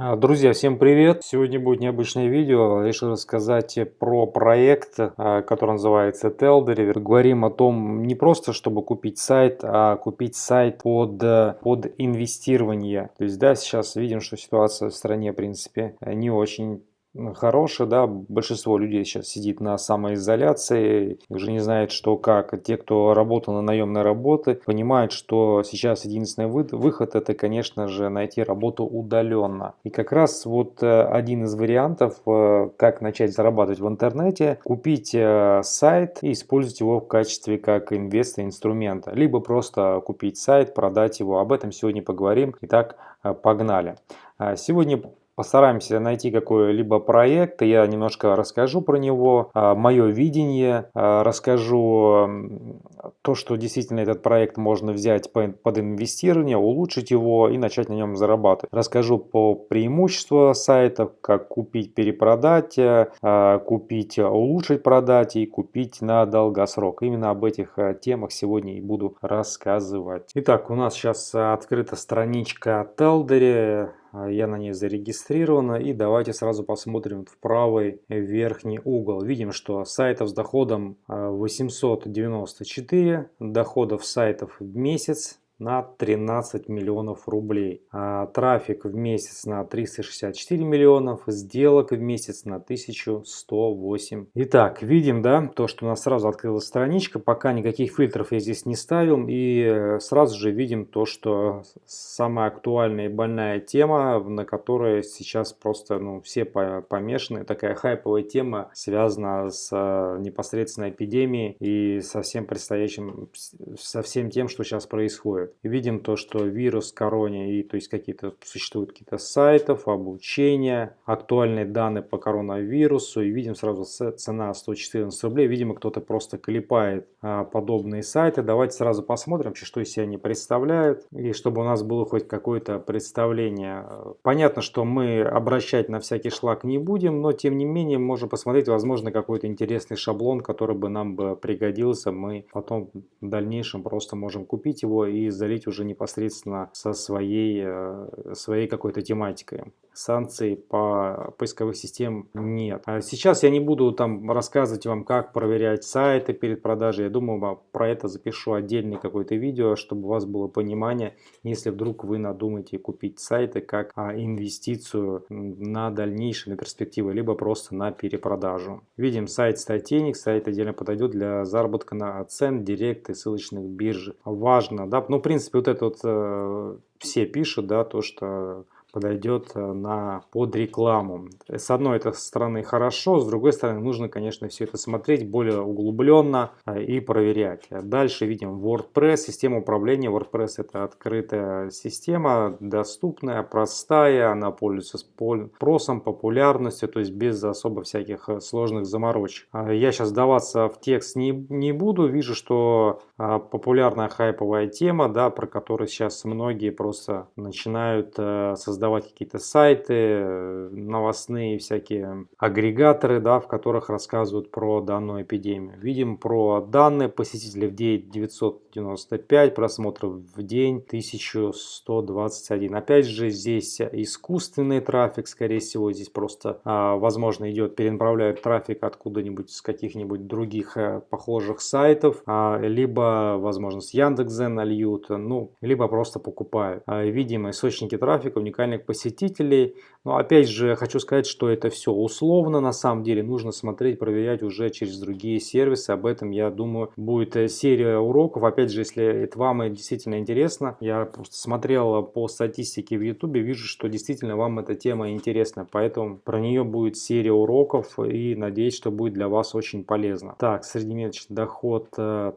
А, друзья, всем привет! Сегодня будет необычное видео. Решил рассказать про проект, а, который называется Teldery. Говорим о том не просто, чтобы купить сайт, а купить сайт под, под инвестирование. То есть, да, сейчас видим, что ситуация в стране, в принципе, не очень хороший, да, большинство людей сейчас сидит на самоизоляции, уже не знает, что как. Те, кто работал на наемной работе, понимают, что сейчас единственный выход это, конечно же, найти работу удаленно. И как раз вот э, один из вариантов, э, как начать зарабатывать в интернете, купить э, сайт и использовать его в качестве как инвестора инструмента, либо просто купить сайт, продать его. Об этом сегодня поговорим. Итак, погнали. А сегодня Постараемся найти какой-либо проект, я немножко расскажу про него, а, мое видение, а, расскажу то, что действительно этот проект можно взять под инвестирование, улучшить его и начать на нем зарабатывать. Расскажу по преимуществу сайтов, как купить, перепродать, а, купить, улучшить, продать и купить на долгосрок. Именно об этих темах сегодня и буду рассказывать. Итак, у нас сейчас открыта страничка Телдере. А, я на ней зарегистрирована. И давайте сразу посмотрим в правый верхний угол. Видим, что сайтов с доходом 894, а, доходов сайтов в месяц на 13 миллионов рублей. А трафик в месяц на 364 миллионов, сделок в месяц на 1108. Итак, видим, да, то, что у нас сразу открылась страничка, пока никаких фильтров я здесь не ставил, и э, сразу же видим то, что самая актуальная и больная тема, на которой сейчас просто, ну, все помешаны, такая хайповая тема, связана с э, непосредственно эпидемией и со всем предстоящим, со всем тем, что сейчас происходит Видим то, что вирус короне, и то есть какие-то существуют какие-то сайтов, обучения, актуальные данные по коронавирусу. И видим сразу цена 114 рублей. Видимо, кто-то просто клепает а, подобные сайты. Давайте сразу посмотрим, что из себя они представляют. И чтобы у нас было хоть какое-то представление. Понятно, что мы обращать на всякий шлак не будем, но тем не менее можем посмотреть, возможно, какой-то интересный шаблон, который бы нам бы пригодился. Мы потом в дальнейшем просто можем купить его и залить уже непосредственно со своей, э, своей какой-то тематикой. Санкций по поисковых систем нет. А сейчас я не буду там рассказывать вам, как проверять сайты перед продажей. Я думаю, про это запишу отдельный какое-то видео, чтобы у вас было понимание, если вдруг вы надумаете купить сайты как а, инвестицию на дальнейшие, на перспективы, либо просто на перепродажу. Видим сайт Статейник, сайт отдельно подойдет для заработка на цен, директ и ссылочных бирж. Важно, да, ну, принципе, вот это вот э, все пишут, да, то, что подойдет э, на, под рекламу. С одной этой стороны хорошо, с другой стороны нужно, конечно, все это смотреть более углубленно э, и проверять. Дальше видим WordPress, система управления. WordPress это открытая система, доступная, простая, она пользуется спросом, популярностью, то есть без особо всяких э, сложных заморочек. Я сейчас даваться в текст не, не буду, вижу, что популярная хайповая тема, да, про которую сейчас многие просто начинают создавать создавать какие-то сайты, новостные всякие агрегаторы, да, в которых рассказывают про данную эпидемию. Видим про данные посетителей в день 995, просмотров в день 1121. Опять же, здесь искусственный трафик, скорее всего, здесь просто, а, возможно, идет, перенаправляют трафик откуда-нибудь с каких-нибудь других а, похожих сайтов, а, либо, возможно, с Яндекс.Зен нальют, ну, либо просто покупают. А, видим источники трафика уникальных посетителей. Но опять же хочу сказать, что это все условно на самом деле. Нужно смотреть, проверять уже через другие сервисы. Об этом, я думаю, будет э, серия уроков. Опять же, если это вам действительно интересно, я просто смотрел по статистике в YouTube, вижу, что действительно вам эта тема интересна. Поэтому про нее будет серия уроков и надеюсь, что будет для вас очень полезно. Так, среднемесячный доход. Э,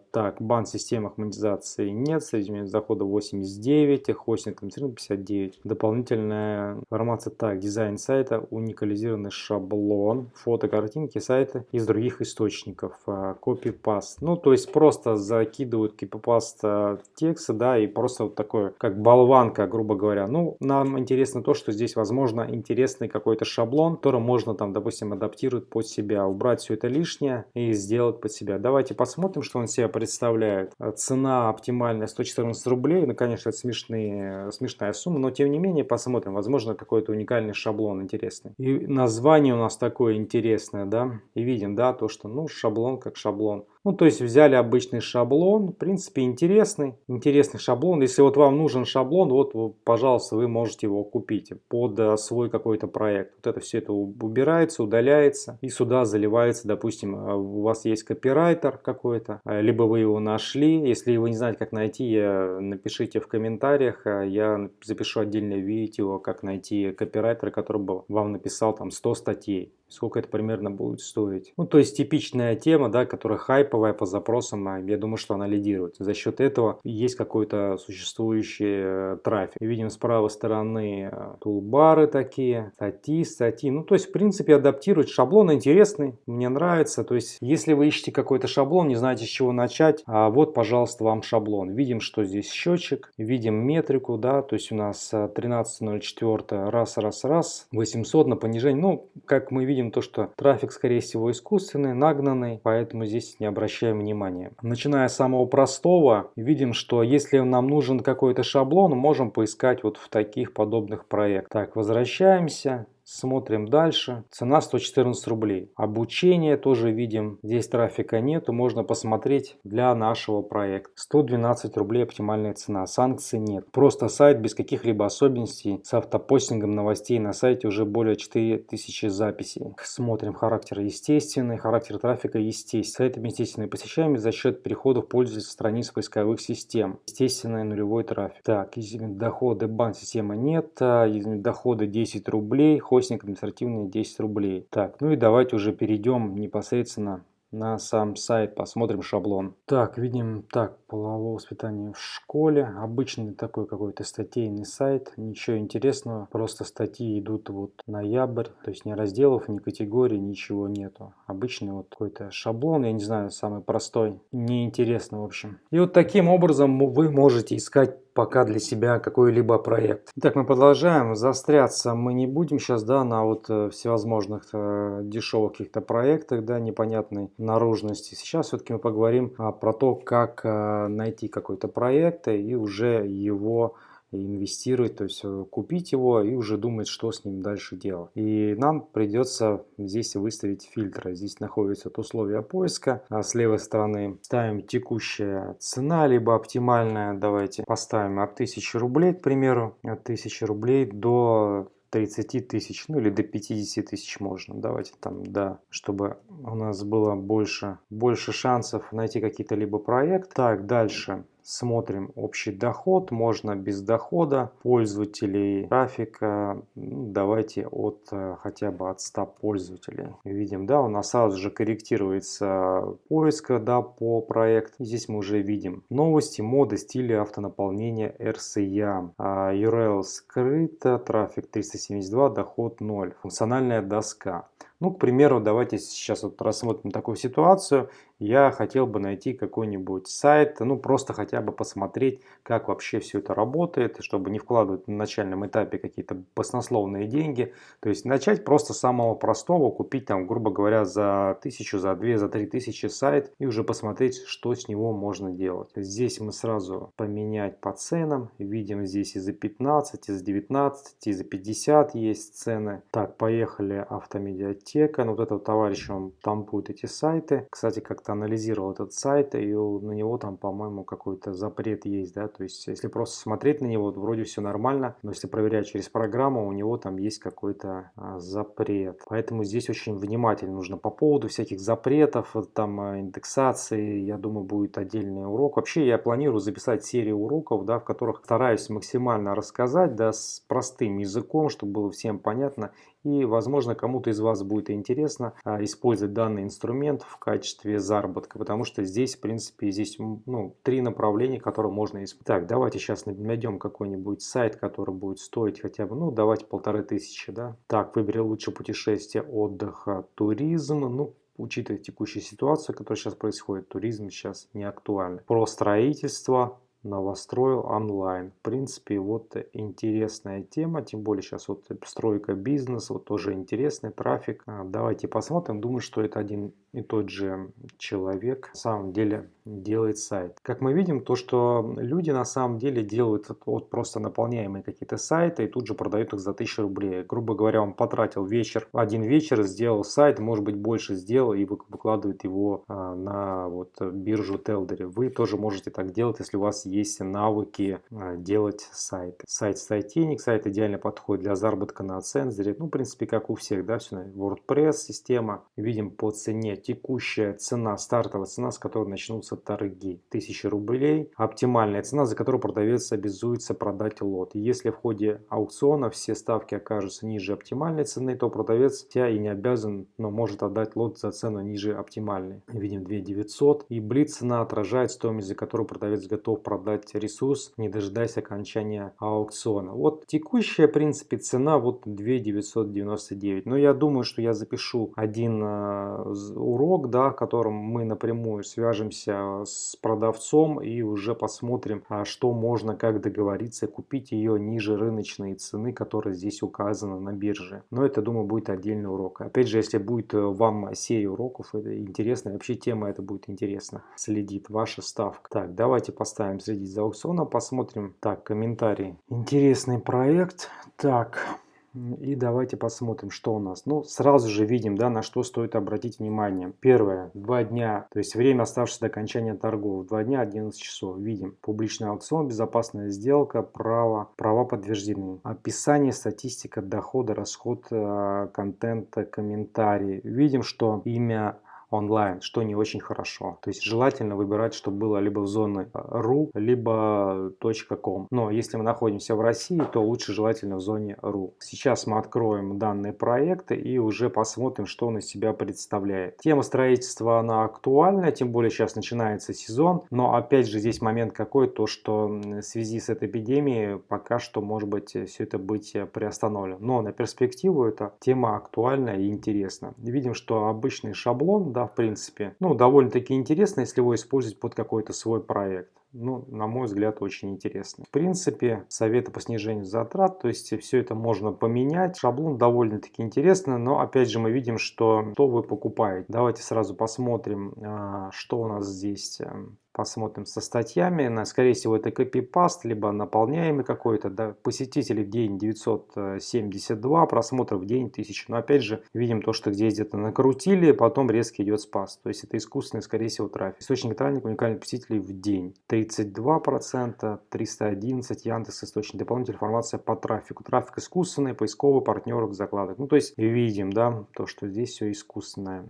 так, бан системах монетизации нет. Среднемесячный дохода 89, хостинг 59. Дополнительно дополнительная информация. Так, дизайн сайта, уникализированный шаблон, фото, картинки сайта из других источников. Копипаст. Ну, то есть просто закидывают копипаст а, текста, да, и просто вот такое, как болванка, грубо говоря. Ну, нам интересно то, что здесь, возможно, интересный какой-то шаблон, который можно там, допустим, адаптировать под себя, убрать все это лишнее и сделать под себя. Давайте посмотрим, что он себя представляет. Цена оптимальная 114 рублей. Ну, конечно, это смешные, смешная сумма, но тем не менее, посмотрим. Возможно, какой-то уникальный шаблон интересный. И название у нас такое интересное, да. И видим, да, то, что, ну, шаблон как шаблон. Ну, то есть взяли обычный шаблон, в принципе, интересный, интересный шаблон. Если вот вам нужен шаблон, вот, пожалуйста, вы можете его купить под э, свой какой-то проект. Вот это все это убирается, удаляется и сюда заливается, допустим, э, у вас есть копирайтер какой-то, э, либо вы его нашли. Если вы не знаете, как найти, напишите в комментариях, я запишу отдельное видео, как найти копирайтера, который бы вам написал там 100 статей сколько это примерно будет стоить. Ну, то есть типичная тема, да, которая хайповая по запросам, я думаю, что она лидирует. За счет этого есть какой-то существующий э, трафик. Видим с правой стороны э, тулбары такие, статьи, статьи. Ну, то есть, в принципе, адаптировать шаблон интересный, мне нравится. То есть, если вы ищете какой-то шаблон, не знаете, с чего начать, а вот, пожалуйста, вам шаблон. Видим, что здесь счетчик, видим метрику, да, то есть у нас 13.04, э, раз, раз, раз, 800 на понижение. Ну, как мы видим, видим то, что трафик, скорее всего, искусственный, нагнанный, поэтому здесь не обращаем внимания. Начиная с самого простого, видим, что если нам нужен какой-то шаблон, можем поискать вот в таких подобных проектах. Так, возвращаемся. Смотрим дальше. Цена 114 рублей. Обучение тоже видим. Здесь трафика нету. Можно посмотреть для нашего проекта. 112 рублей оптимальная цена. Санкций нет. Просто сайт без каких-либо особенностей. С автопостингом новостей на сайте уже более 4000 записей. Смотрим характер естественный. Характер трафика естественный. Сайт естественный посещаемый за счет переходов пользователей страниц поисковых систем. Естественный нулевой трафик. Так, доходы банк система нет. А, доходы 10 рублей хостинг административные 10 рублей. Так, ну и давайте уже перейдем непосредственно на сам сайт, посмотрим шаблон. Так, видим, так, полового воспитания в школе. Обычный такой какой-то статейный сайт, ничего интересного, просто статьи идут вот ноябрь, то есть ни разделов, ни категорий, ничего нету. Обычный вот какой-то шаблон, я не знаю, самый простой, неинтересно в общем. И вот таким образом вы можете искать пока для себя какой-либо проект. Итак, мы продолжаем. Застряться мы не будем сейчас, да, на вот э, всевозможных э, дешевых каких-то проектах, да, непонятной наружности. Сейчас все-таки мы поговорим а, про то, как а, найти какой-то проект и уже его инвестировать, то есть э, купить его и уже думать, что с ним дальше делать. И нам придется здесь выставить фильтры. Здесь находятся условия поиска. А с левой стороны ставим текущая цена, либо оптимальная. Давайте поставим от 1000 рублей, к примеру, от 1000 рублей до 30 тысяч, ну или до 50 тысяч можно. Давайте там, да, чтобы у нас было больше, больше шансов найти какие-то либо проект. Так, дальше. Смотрим общий доход, можно без дохода пользователей трафика, ну, давайте от э, хотя бы от 100 пользователей. Видим, да, у нас сразу же корректируется поиск да, по проекту. Здесь мы уже видим новости, моды, стили автонаполнения RCA. А, URL скрыто, трафик 372, доход 0, функциональная доска. Ну, к примеру, давайте сейчас вот рассмотрим такую ситуацию я хотел бы найти какой-нибудь сайт, ну просто хотя бы посмотреть, как вообще все это работает, чтобы не вкладывать на начальном этапе какие-то баснословные деньги. То есть начать просто с самого простого, купить там, грубо говоря, за тысячу, за две, за три тысячи сайт и уже посмотреть, что с него можно делать. Здесь мы сразу поменять по ценам, видим здесь и за 15, и за 19, и за 50 есть цены. Так, поехали автомедиатека, ну, вот этого товарища, он там будет эти сайты. Кстати, как-то анализировал этот сайт, и на него там, по-моему, какой-то запрет есть, да, то есть если просто смотреть на него, вроде все нормально, но если проверять через программу, у него там есть какой-то а, запрет. Поэтому здесь очень внимательно нужно по поводу всяких запретов, там а, индексации, я думаю, будет отдельный урок. Вообще я планирую записать серию уроков, да, в которых стараюсь максимально рассказать, да, с простым языком, чтобы было всем понятно и, возможно, кому-то из вас будет интересно а, использовать данный инструмент в качестве заработка, потому что здесь, в принципе, здесь ну, три направления, которые можно использовать. Так, давайте сейчас найдем какой-нибудь сайт, который будет стоить хотя бы, ну, давайте полторы тысячи, да. Так, выбери лучше путешествие, отдыха, туризм, ну, учитывая текущую ситуацию, которая сейчас происходит, туризм сейчас не актуальный. Про строительство, новостроил онлайн. В принципе, вот интересная тема, тем более сейчас вот стройка бизнеса, вот тоже интересный трафик. А, давайте посмотрим. Думаю, что это один и тот же человек на самом деле делает сайт. Как мы видим, то, что люди на самом деле делают вот просто наполняемые какие-то сайты и тут же продают их за 1000 рублей. Грубо говоря, он потратил вечер, один вечер, сделал сайт, может быть больше сделал и выкладывает его а, на вот биржу Телдери. Вы тоже можете так делать, если у вас есть навыки а, делать сайты. Сайт Сайтеник, сайт идеально подходит для заработка на цензоре. Ну, в принципе, как у всех, да, все WordPress система. Видим по цене текущая цена, стартовая цена, с которой начнутся торги. 1000 рублей. Оптимальная цена, за которую продавец обязуется продать лот. Если в ходе аукциона все ставки окажутся ниже оптимальной цены, то продавец хотя и не обязан, но может отдать лот за цену ниже оптимальной. Видим 2900. И блиц цена отражает стоимость, за которую продавец готов продать ресурс, не дожидаясь окончания аукциона. Вот текущая, в принципе, цена вот 2999. Но я думаю, что я запишу один э, урок, да, в котором мы напрямую свяжемся с продавцом и уже посмотрим, а что можно, как договориться, купить ее ниже рыночной цены, которая здесь указана на бирже. Но это, думаю, будет отдельный урок. Опять же, если будет э, вам серия уроков, это интересно, вообще тема это будет интересно, следит ваша ставка. Так, давайте поставим следить за аукционом, посмотрим. Так, комментарий. Интересный проект. Так, и давайте посмотрим, что у нас. Ну, сразу же видим, да, на что стоит обратить внимание. Первое, два дня, то есть время оставшееся до окончания торгов. Два дня, 11 часов. Видим публичный аукцион, безопасная сделка, право, права подтверждены. Описание, статистика, дохода, расход, э, контента, комментарии. Видим, что имя онлайн, что не очень хорошо. То есть желательно выбирать, чтобы было либо в зоне .ru, либо .com. Но если мы находимся в России, то лучше желательно в зоне .ru. Сейчас мы откроем данные проекты и уже посмотрим, что он из себя представляет. Тема строительства, она актуальна, тем более сейчас начинается сезон. Но опять же здесь момент какой, то что в связи с этой эпидемией пока что может быть все это быть приостановлено. Но на перспективу эта тема актуальна и интересна. Видим, что обычный шаблон, да, да, в принципе. Ну, довольно-таки интересно, если его использовать под какой-то свой проект. Ну, на мой взгляд, очень интересно. В принципе, советы по снижению затрат, то есть все это можно поменять. Шаблон довольно-таки интересный, но опять же мы видим, что, что вы покупаете. Давайте сразу посмотрим, а, что у нас здесь эм, посмотрим со статьями. Скорее всего, это копипаст, либо наполняемый какой-то. Да, посетителей в день 972, просмотров в день 1000. Но опять же, видим то, что здесь где-то накрутили, потом резко идет спас. То есть это искусственный, скорее всего, трафик. Источник трафика уникальных посетителей в день. 32%, 311, Яндекс, источник дополнительной информации по трафику. Трафик искусственный, поисковый, партнеров, закладок. Ну, то есть видим, да, то, что здесь все искусственное.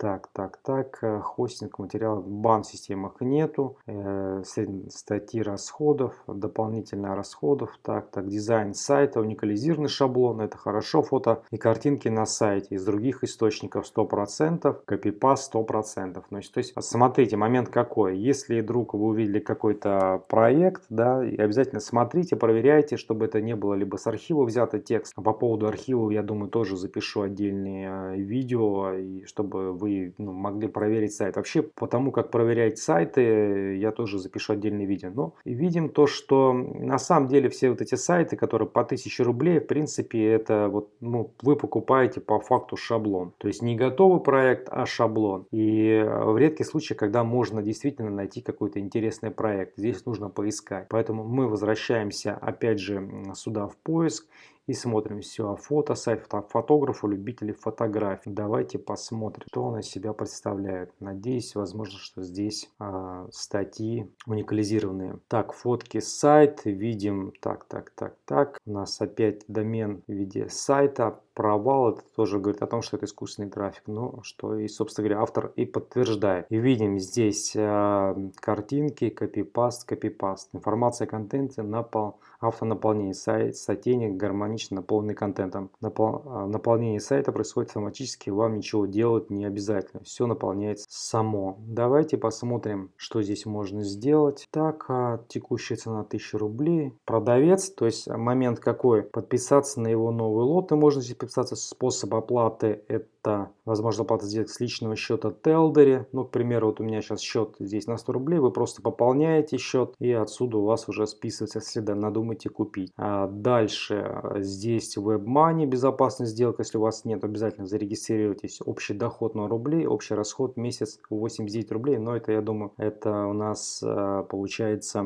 Так, так, так, э, хостинг материалов в бан-системах нету, э, статьи расходов, дополнительных расходов, так, так, дизайн сайта, уникализированный шаблон, это хорошо, фото и картинки на сайте, из других источников 100%, копипаст 100%. Значит, то есть, смотрите, момент какой, если вдруг вы увидели какой-то проект, да, и обязательно смотрите, проверяйте, чтобы это не было либо с архива взято текст, а по поводу архива, я думаю, тоже запишу отдельные э, видео, и чтобы вы вы ну, могли проверить сайт. Вообще, по тому, как проверять сайты, я тоже запишу отдельное видео. Но видим то, что на самом деле все вот эти сайты, которые по 1000 рублей, в принципе, это вот, ну, вы покупаете по факту шаблон. То есть не готовый проект, а шаблон. И в редких случаях, когда можно действительно найти какой-то интересный проект, здесь нужно поискать. Поэтому мы возвращаемся опять же сюда в поиск и смотрим все. Фото, сайт фотографу, любителей фотографий. Давайте посмотрим, что он из себя представляет. Надеюсь, возможно, что здесь э, статьи уникализированные. Так, фотки сайт. Видим, так, так, так, так. У нас опять домен в виде сайта провал, это тоже говорит о том, что это искусственный трафик, ну, что и, собственно говоря, автор и подтверждает. И видим здесь э, картинки, копипаст, копипаст, информация о контенте, напол, автонаполнение, сайт, сотейник, гармоничный бесконечно наполненный контентом. Напол... А, наполнение сайта происходит автоматически, вам ничего делать не обязательно. Все наполняется само. Давайте посмотрим, что здесь можно сделать. Так, а, текущая цена 1000 рублей. Продавец, то есть момент какой? Подписаться на его новый лот. И можно здесь подписаться. Способ оплаты это возможно оплата сделать с личного счета Телдере. Ну, к примеру, вот у меня сейчас счет здесь на 100 рублей. Вы просто пополняете счет и отсюда у вас уже списывается, если надумаете купить. А дальше здесь WebMoney, безопасная сделка. Если у вас нет, обязательно зарегистрируйтесь. Общий доход на рублей, общий расход месяц 89 рублей. Но это, я думаю, это у нас а, получается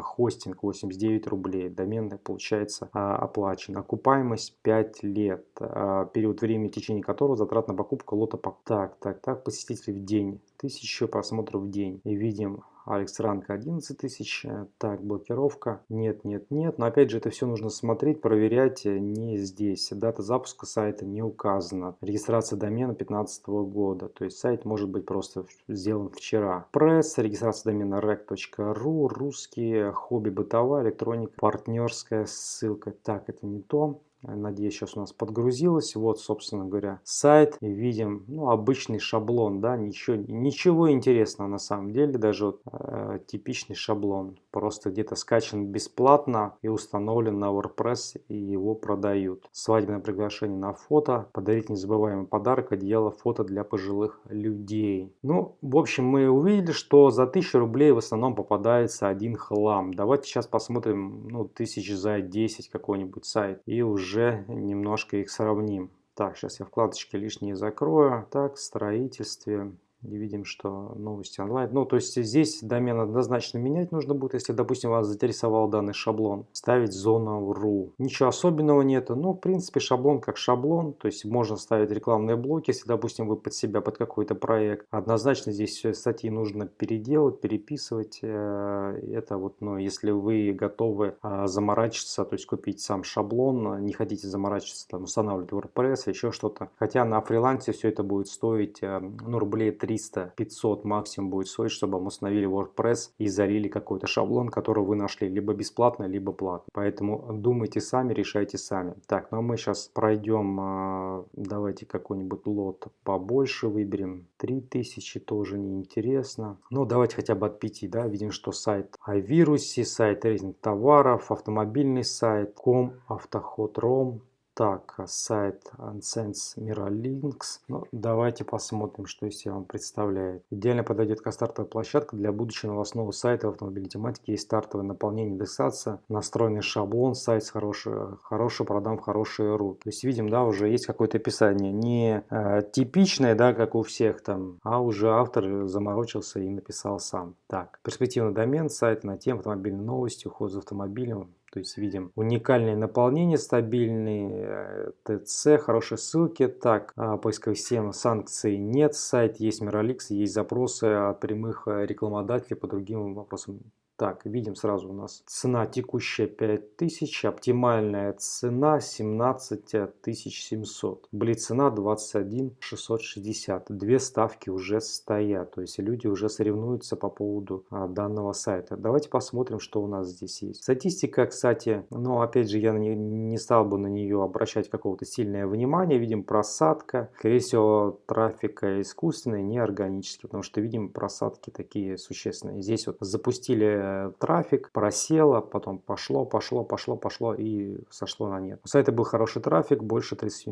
хостинг 89 рублей. Домен получается а, оплачен. Окупаемость 5 лет. А, период времени, в течение которого затрат на покупку лота. Так, так, так, посетителей в день. 1000 просмотров в день. И видим Алекс Ранг 11 тысяч. Так, блокировка. Нет, нет, нет. Но опять же, это все нужно смотреть, проверять не здесь. Дата запуска сайта не указана. Регистрация домена 2015 года. То есть сайт может быть просто сделан вчера. Пресс, регистрация домена rec.ru, русские, хобби бытовая, электроника, партнерская ссылка. Так, это не то. Надеюсь, сейчас у нас подгрузилось. Вот, собственно говоря, сайт. Видим, ну, обычный шаблон, да, ничего, ничего интересного на самом деле. Даже вот, э, типичный шаблон. Просто где-то скачан бесплатно и установлен на WordPress и его продают. Свадебное приглашение на фото. Подарить незабываемый подарок, одеяло, фото для пожилых людей. Ну, в общем, мы увидели, что за 1000 рублей в основном попадается один хлам. Давайте сейчас посмотрим, ну, тысяч за 10 какой-нибудь сайт. И уже уже немножко их сравним. Так, сейчас я вкладочки лишние закрою. Так, строительстве и видим, что новости онлайн. Ну, то есть здесь домен однозначно менять нужно будет, если, допустим, вас заинтересовал данный шаблон. Ставить зона .ru. Ничего особенного нету. Ну, в принципе, шаблон как шаблон. То есть можно ставить рекламные блоки, если, допустим, вы под себя, под какой-то проект. Однозначно здесь статьи нужно переделать, переписывать. Э, это вот, ну, если вы готовы а, заморачиваться, то есть купить сам шаблон, не хотите заморачиваться, там, устанавливать WordPress, еще что-то. Хотя на фрилансе все это будет стоить, э, ну, рублей 3 300-500 максимум будет стоить, чтобы мы установили WordPress и залили какой-то шаблон, который вы нашли либо бесплатно, либо платно. Поэтому думайте сами, решайте сами. Так, ну а мы сейчас пройдем, а, давайте какой-нибудь лот побольше выберем. 3000 тоже неинтересно. Ну давайте хотя бы от 5, да, видим, что сайт о вирусе, сайт рейтинг товаров, автомобильный сайт, ком, автоход, ром, так, а сайт Unsense Miralinks. Ну, давайте посмотрим, что из себя он представляет. Идеально подойдет как стартовая площадка для будущего новостного сайта в автомобильной тематике. Есть стартовое наполнение индексация, настроенный шаблон, сайт с хороший, хороший продам в хорошие руки. То есть видим, да, уже есть какое-то описание. Не э, типичное, да, как у всех там, а уже автор заморочился и написал сам. Так, перспективный домен, сайт на тему автомобильной новости, уход за автомобилем, то есть видим уникальное наполнение, стабильный э, ТЦ, хорошие ссылки. Так, а, поисковых систем санкций нет, сайт есть Miralix, есть запросы от прямых э, рекламодателей по другим вопросам так, видим сразу у нас цена текущая 5000, оптимальная цена 17700, блиц цена 21660. Две ставки уже стоят, то есть люди уже соревнуются по поводу а, данного сайта. Давайте посмотрим, что у нас здесь есть. Статистика, кстати, но опять же я не, стал бы на нее обращать какого-то сильное внимание. Видим просадка, скорее всего трафика искусственный, не органический, потому что видим просадки такие существенные. Здесь вот запустили трафик, просело, потом пошло, пошло, пошло, пошло и сошло на нет. У сайта был хороший трафик, больше 30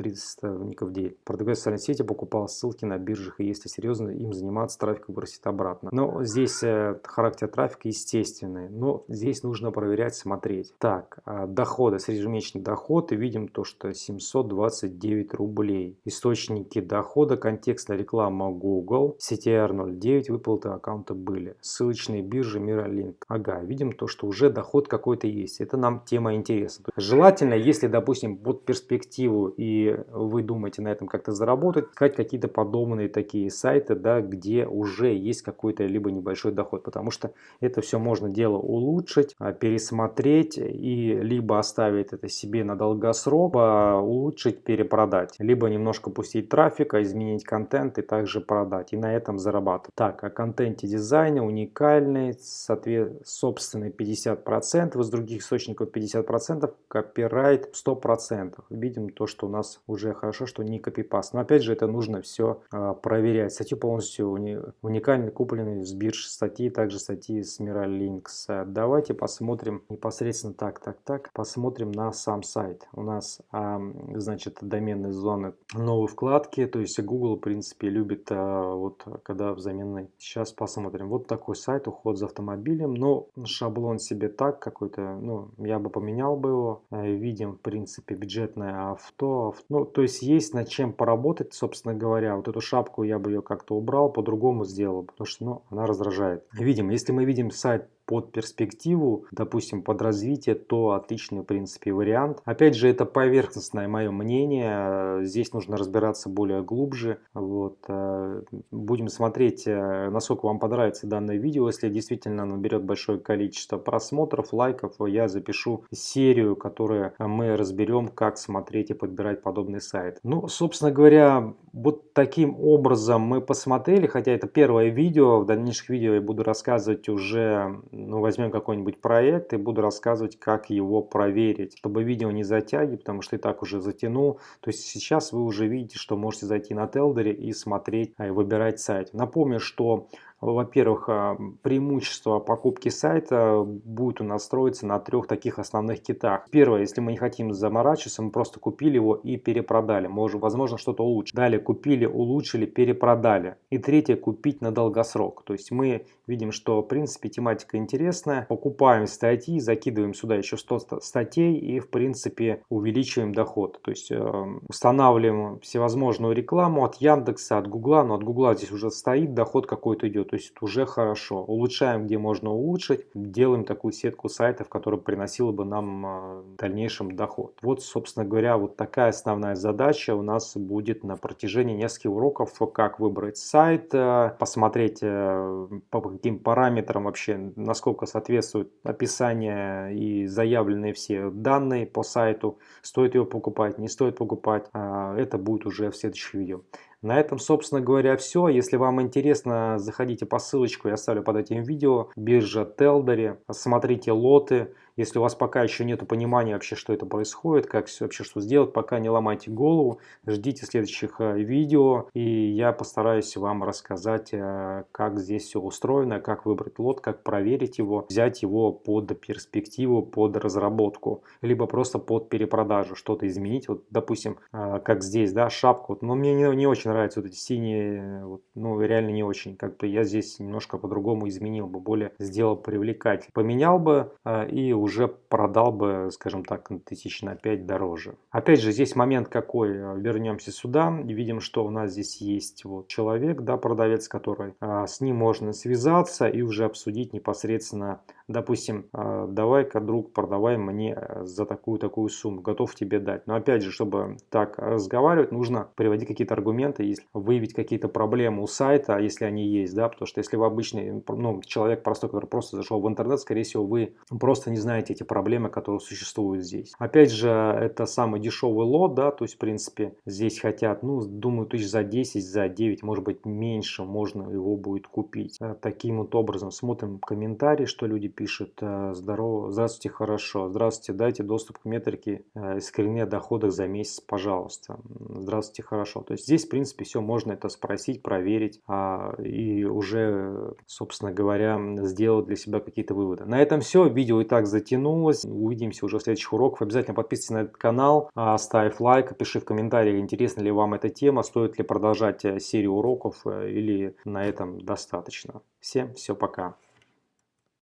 300 уников в день. Продавец в социальной сети покупал ссылки на биржах, и если серьезно им заниматься, трафик вырастет обратно. Но здесь э, характер трафика естественный, но здесь нужно проверять, смотреть. Так, э, доходы, среднемесячный доход, и видим то, что 729 рублей. Источники дохода, контекстная реклама Google, CTR 09, выплаты аккаунта были. Ссылочные биржи Miralink. Ага, видим то, что уже доход какой-то есть. Это нам тема интересна. Желательно, если, допустим, под перспективу и вы думаете на этом как-то заработать, искать какие-то подобные такие сайты, да, где уже есть какой-то либо небольшой доход, потому что это все можно дело улучшить, а, пересмотреть и либо оставить это себе на долгосрок, либо улучшить, перепродать, либо немножко пустить трафика, изменить контент и также продать, и на этом зарабатывать. Так, о контенте дизайне уникальный, соответственно, собственный 50%, из других источников 50%, копирайт 100%. Видим то, что у нас уже хорошо, что не копипаст. Но опять же, это нужно все а, проверять. Статью полностью уни уникально купленные с бирж статьи, также статьи с Miralinks. Давайте посмотрим непосредственно так, так, так. Посмотрим на сам сайт. У нас, а, значит, доменные зоны новые вкладки. То есть Google, в принципе, любит а, вот когда взаменной. Сейчас посмотрим. Вот такой сайт, уход за автомобилем. Но шаблон себе так какой-то, ну, я бы поменял бы его. Э, видим, в принципе, бюджетное авто. Ну, то есть есть над чем поработать, собственно говоря. Вот эту шапку я бы ее как-то убрал, по-другому сделал, потому что, ну, она раздражает. Видим, если мы видим сайт под перспективу, допустим, под развитие, то отличный, в принципе, вариант. Опять же, это поверхностное мое мнение, здесь нужно разбираться более глубже. Вот. Э, будем смотреть, э, насколько вам понравится данное видео. Если действительно наберет большое количество просмотров, лайков, я запишу серию, которую мы разберем, как смотреть и подбирать подобный сайт. Ну, собственно говоря, вот таким образом мы посмотрели, хотя это первое видео, в дальнейших видео я буду рассказывать уже ну, возьмем какой-нибудь проект и буду рассказывать, как его проверить, чтобы видео не затягивать, потому что и так уже затянул. То есть сейчас вы уже видите, что можете зайти на Телдере и смотреть, и выбирать сайт. Напомню, что во-первых, а, преимущество покупки сайта будет у нас строиться на трех таких основных китах. Первое, если мы не хотим заморачиваться, мы просто купили его и перепродали. Может, возможно, что-то улучшить. Далее купили, улучшили, перепродали. И третье, купить на долгосрок. То есть мы видим, что в принципе тематика интересная. Покупаем статьи, закидываем сюда еще 100 статей и в принципе увеличиваем доход. То есть э, устанавливаем всевозможную рекламу от Яндекса, от Гугла. Но от Гугла здесь уже стоит, доход какой-то идет то есть уже хорошо. Улучшаем, где можно улучшить, делаем такую сетку сайтов, которая приносила бы нам а, в дальнейшем доход. Вот, собственно говоря, вот такая основная задача у нас будет на протяжении нескольких уроков, как выбрать сайт, э, посмотреть э, по каким параметрам вообще, насколько соответствует описание и заявленные все данные по сайту, стоит его покупать, не стоит покупать. А, это будет уже в следующих видео. На этом, собственно говоря, все. Если вам интересно, заходите по ссылочку, я оставлю под этим видео. Биржа Телдери, смотрите лоты. Если у вас пока еще нет понимания вообще, что это происходит, как вообще что сделать, пока не ломайте голову, ждите следующих э, видео, и я постараюсь вам рассказать, э, как здесь все устроено, как выбрать лот, как проверить его, взять его под перспективу, под разработку, либо просто под перепродажу, что-то изменить. Вот, допустим, э, как здесь, да, шапку. Но мне не, не очень нравятся вот эти синие, вот, ну, реально не очень. Как бы я здесь немножко по-другому изменил бы, более сделал привлекать. Поменял бы и уже уже продал бы, скажем так, тысяч на 5 дороже. Опять же, здесь момент какой, вернемся сюда, видим, что у нас здесь есть вот человек, да, продавец, который, а, с ним можно связаться и уже обсудить непосредственно допустим, «А, давай-ка, друг, продавай мне э, за такую-такую сумму, готов тебе дать. Но опять же, чтобы так разговаривать, нужно приводить какие-то аргументы, если выявить какие-то проблемы у сайта, если они есть, да, потому что если вы обычный, ну, человек простой, который просто зашел в интернет, скорее всего, вы просто не знаете эти проблемы, которые существуют здесь. Опять же, это самый дешевый лот, да, то есть, в принципе, здесь хотят, ну, думаю, тысяч за 10, за 9, может быть, меньше можно его будет купить. Э, таким вот образом смотрим комментарии, что люди пишет э, здорово, здравствуйте, хорошо, здравствуйте, дайте доступ к метрике э, искоренения доходов за месяц, пожалуйста. Здравствуйте, хорошо. То есть здесь, в принципе, все можно это спросить, проверить а, и уже, собственно говоря, сделать для себя какие-то выводы. На этом все. Видео и так затянулось. Увидимся уже в следующих уроках. Обязательно подписывайся на этот канал, а, ставь лайк, пиши в комментариях, интересна ли вам эта тема, стоит ли продолжать э, серию уроков или на этом достаточно. Всем все, пока.